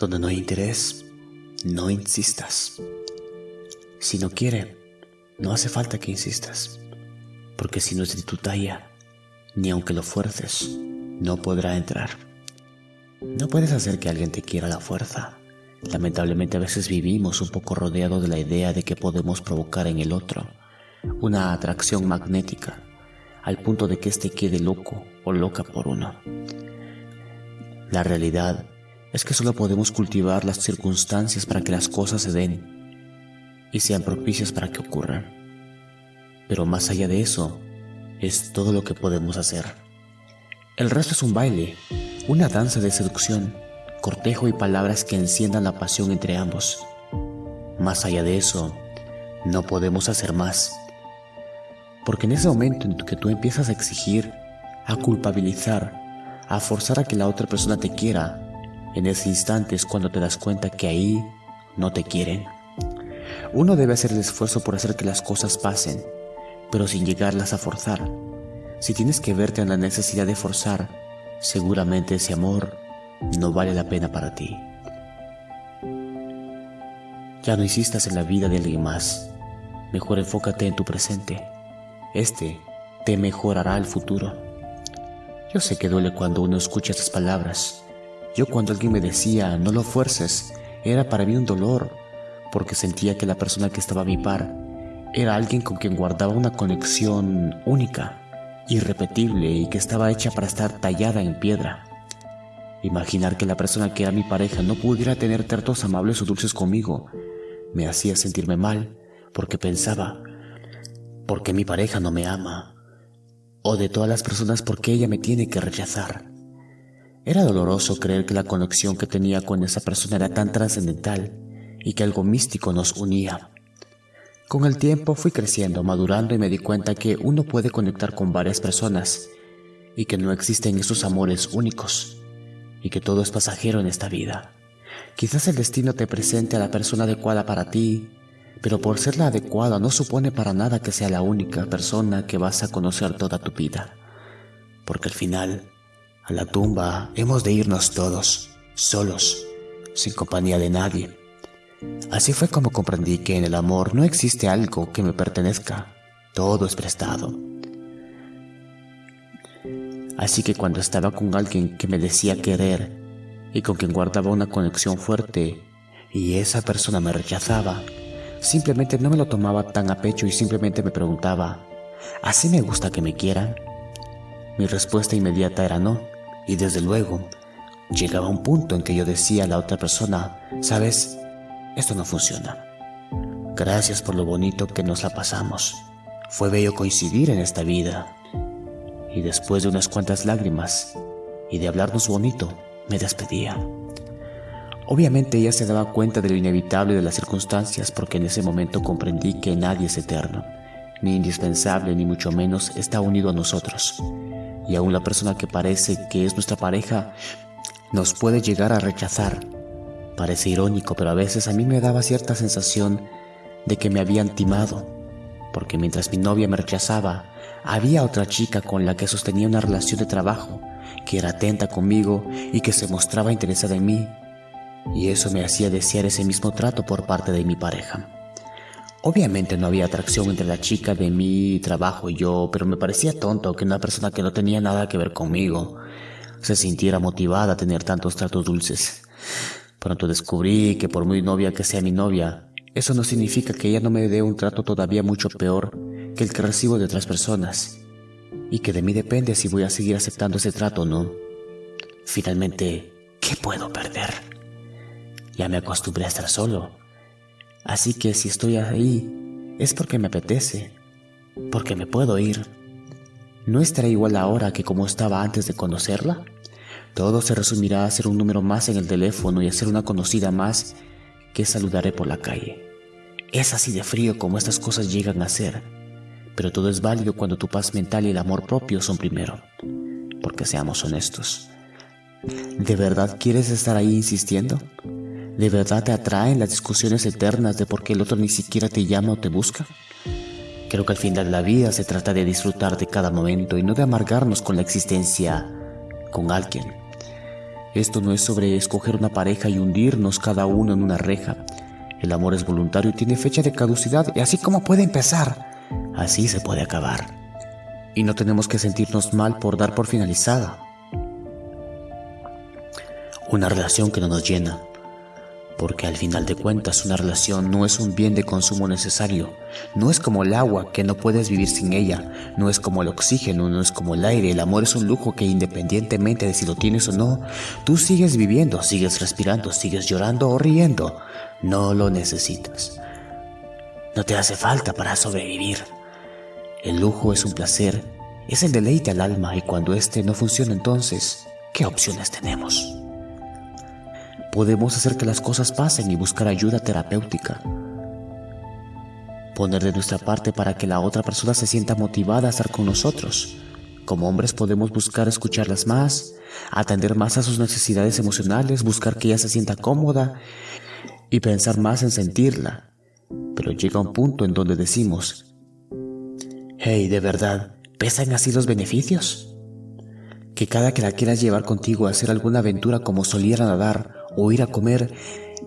Donde no hay interés, no insistas. Si no quiere, no hace falta que insistas, porque si no es de tu talla, ni aunque lo fuerces, no podrá entrar. No puedes hacer que alguien te quiera la fuerza. Lamentablemente a veces vivimos un poco rodeados de la idea de que podemos provocar en el otro una atracción magnética, al punto de que éste quede loco o loca por uno. La realidad es que solo podemos cultivar las circunstancias para que las cosas se den y sean propicias para que ocurran. Pero más allá de eso, es todo lo que podemos hacer. El resto es un baile, una danza de seducción, cortejo y palabras que enciendan la pasión entre ambos. Más allá de eso, no podemos hacer más. Porque en ese momento en que tú empiezas a exigir, a culpabilizar, a forzar a que la otra persona te quiera, en ese instante es cuando te das cuenta que ahí no te quieren. Uno debe hacer el esfuerzo por hacer que las cosas pasen, pero sin llegarlas a forzar. Si tienes que verte en la necesidad de forzar, seguramente ese amor no vale la pena para ti. Ya no insistas en la vida de alguien más. Mejor enfócate en tu presente. Este te mejorará el futuro. Yo sé que duele cuando uno escucha estas palabras, yo cuando alguien me decía, no lo fuerces, era para mí un dolor, porque sentía que la persona que estaba a mi par era alguien con quien guardaba una conexión única, irrepetible y que estaba hecha para estar tallada en piedra. Imaginar que la persona que era mi pareja no pudiera tener tratos amables o dulces conmigo me hacía sentirme mal porque pensaba, ¿por qué mi pareja no me ama? O de todas las personas, ¿por qué ella me tiene que rechazar? Era doloroso creer que la conexión que tenía con esa persona era tan trascendental y que algo místico nos unía. Con el tiempo fui creciendo, madurando y me di cuenta que uno puede conectar con varias personas y que no existen esos amores únicos y que todo es pasajero en esta vida. Quizás el destino te presente a la persona adecuada para ti, pero por ser la adecuada no supone para nada que sea la única persona que vas a conocer toda tu vida, porque al final a la tumba hemos de irnos todos, solos, sin compañía de nadie. Así fue como comprendí que en el amor no existe algo que me pertenezca, todo es prestado. Así que cuando estaba con alguien que me decía querer y con quien guardaba una conexión fuerte y esa persona me rechazaba, simplemente no me lo tomaba tan a pecho y simplemente me preguntaba, ¿así me gusta que me quieran? Mi respuesta inmediata era no. Y desde luego, llegaba un punto en que yo decía a la otra persona, sabes, esto no funciona. Gracias por lo bonito que nos la pasamos. Fue bello coincidir en esta vida. Y después de unas cuantas lágrimas y de hablarnos bonito, me despedía. Obviamente ella se daba cuenta de lo inevitable de las circunstancias porque en ese momento comprendí que nadie es eterno, ni indispensable, ni mucho menos está unido a nosotros y aún la persona que parece que es nuestra pareja nos puede llegar a rechazar. Parece irónico, pero a veces a mí me daba cierta sensación de que me habían timado, porque mientras mi novia me rechazaba, había otra chica con la que sostenía una relación de trabajo, que era atenta conmigo y que se mostraba interesada en mí, y eso me hacía desear ese mismo trato por parte de mi pareja. Obviamente no había atracción entre la chica de mi trabajo y yo, pero me parecía tonto que una persona que no tenía nada que ver conmigo se sintiera motivada a tener tantos tratos dulces. Pronto descubrí que por muy novia que sea mi novia, eso no significa que ella no me dé un trato todavía mucho peor que el que recibo de otras personas, y que de mí depende si voy a seguir aceptando ese trato o no. Finalmente, ¿qué puedo perder? Ya me acostumbré a estar solo Así que si estoy ahí, es porque me apetece, porque me puedo ir. ¿No estaré igual ahora que como estaba antes de conocerla? Todo se resumirá a ser un número más en el teléfono y a ser una conocida más que saludaré por la calle. Es así de frío como estas cosas llegan a ser, pero todo es válido cuando tu paz mental y el amor propio son primero, porque seamos honestos. ¿De verdad quieres estar ahí insistiendo? ¿De verdad te atraen las discusiones eternas de por qué el otro ni siquiera te llama o te busca? Creo que al final de la vida se trata de disfrutar de cada momento y no de amargarnos con la existencia con alguien. Esto no es sobre escoger una pareja y hundirnos cada uno en una reja. El amor es voluntario y tiene fecha de caducidad y así como puede empezar, así se puede acabar. Y no tenemos que sentirnos mal por dar por finalizada. Una relación que no nos llena, porque al final de cuentas una relación no es un bien de consumo necesario, no es como el agua que no puedes vivir sin ella, no es como el oxígeno, no es como el aire, el amor es un lujo que independientemente de si lo tienes o no, tú sigues viviendo, sigues respirando, sigues llorando o riendo, no lo necesitas. No te hace falta para sobrevivir. El lujo es un placer, es el deleite al alma y cuando éste no funciona entonces, ¿qué opciones tenemos? Podemos hacer que las cosas pasen y buscar ayuda terapéutica. Poner de nuestra parte para que la otra persona se sienta motivada a estar con nosotros. Como hombres podemos buscar escucharlas más, atender más a sus necesidades emocionales, buscar que ella se sienta cómoda y pensar más en sentirla. Pero llega un punto en donde decimos, hey, ¿de verdad pesan así los beneficios? Que cada que la quieras llevar contigo a hacer alguna aventura como soliera nadar o ir a comer,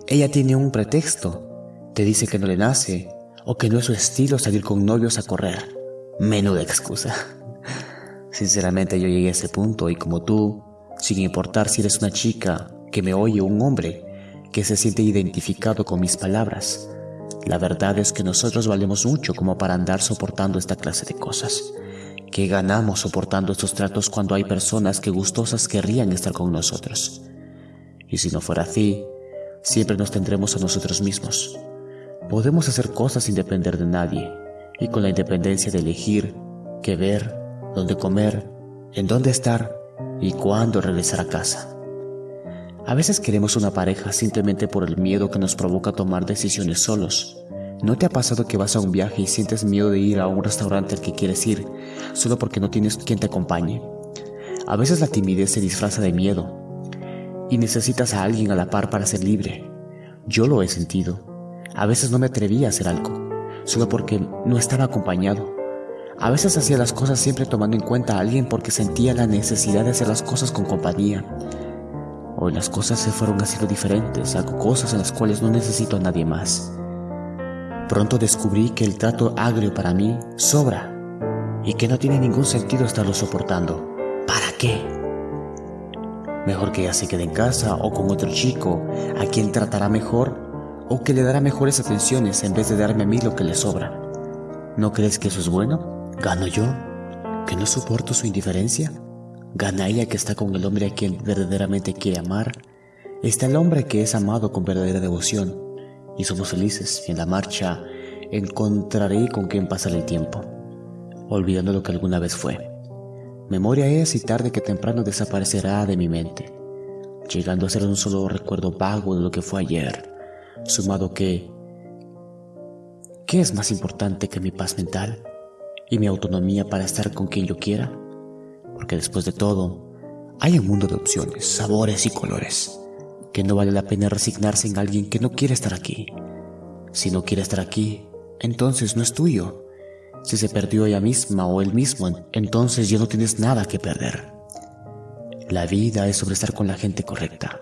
ella tiene un pretexto. Te dice que no le nace o que no es su estilo salir con novios a correr. Menuda excusa. Sinceramente yo llegué a ese punto y como tú, sin importar si eres una chica que me oye o un hombre que se siente identificado con mis palabras, la verdad es que nosotros valemos mucho como para andar soportando esta clase de cosas. ¿Qué ganamos soportando estos tratos cuando hay personas que gustosas querrían estar con nosotros? Y si no fuera así, siempre nos tendremos a nosotros mismos. Podemos hacer cosas sin depender de nadie y con la independencia de elegir qué ver, dónde comer, en dónde estar y cuándo regresar a casa. A veces queremos una pareja simplemente por el miedo que nos provoca tomar decisiones solos. ¿No te ha pasado que vas a un viaje y sientes miedo de ir a un restaurante al que quieres ir solo porque no tienes quien te acompañe? A veces la timidez se disfraza de miedo y necesitas a alguien a la par para ser libre. Yo lo he sentido. A veces no me atrevía a hacer algo, solo porque no estaba acompañado. A veces hacía las cosas siempre tomando en cuenta a alguien porque sentía la necesidad de hacer las cosas con compañía. Hoy las cosas se fueron haciendo diferentes, hago cosas en las cuales no necesito a nadie más. Pronto descubrí que el trato agrio para mí sobra y que no tiene ningún sentido estarlo soportando. ¿Para qué? Mejor que ella se quede en casa o con otro chico a quien tratará mejor o que le dará mejores atenciones en vez de darme a mí lo que le sobra. ¿No crees que eso es bueno? ¿Gano yo? ¿Que no soporto su indiferencia? ¿Gana ella que está con el hombre a quien verdaderamente quiere amar? Está el hombre que es amado con verdadera devoción y somos felices y en la marcha encontraré con quien pasar el tiempo, olvidando lo que alguna vez fue. Memoria es y tarde que temprano desaparecerá de mi mente, llegando a ser un solo recuerdo vago de lo que fue ayer, sumado que... ¿Qué es más importante que mi paz mental y mi autonomía para estar con quien yo quiera? Porque después de todo, hay un mundo de opciones, sabores y colores, que no vale la pena resignarse en alguien que no quiere estar aquí. Si no quiere estar aquí, entonces no es tuyo si se perdió ella misma o él mismo, entonces ya no tienes nada que perder. La vida es sobre estar con la gente correcta,